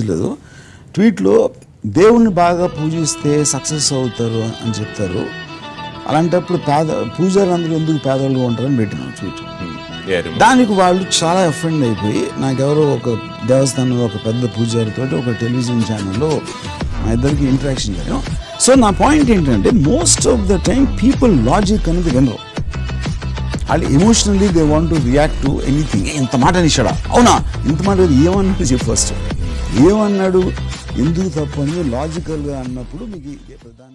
లేదు ట్వీట్లో దేవుణ్ణి బాగా పూజిస్తే సక్సెస్ అవుతారు అని చెప్తారు. అలాంటప్పుడు పేద పూజారులందరూ ఎందుకు పేదవాళ్ళుగా ఉంటారని పెట్టినాం ట్వీట్. దానికి వాళ్ళు చాలా అఫెండ్ అయిపోయి నాకెవరో ఒక దేవస్థానంలో ఒక పెద్ద పూజారితో ఒక టెలివిజన్ ఛానల్లో మా ఇద్దరికి ఇంటరాక్షన్ జరిగాం సో నా పాయింట్ ఏంటంటే most of the time people logic అనేది వినరు. వాళ్ళు emotionally they want to react to anything ఇంత మాట నిషాడా అవునా? ఇంత మాట ఏమన్నాడు చెప్పు ఫస్ట్ ఏమన్నాడు? ఎందుకు తప్పు లాజికల్గా అన్నప్పుడు మీకు ప్రధాన